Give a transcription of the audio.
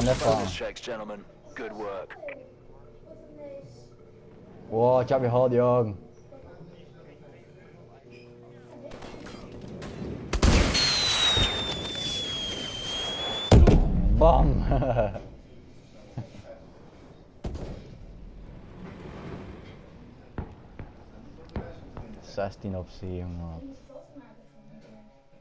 on their farm. Checks, gentlemen. Good work. Wow, ich hab hold Jürgen. Bomb. 16 op 7, maat.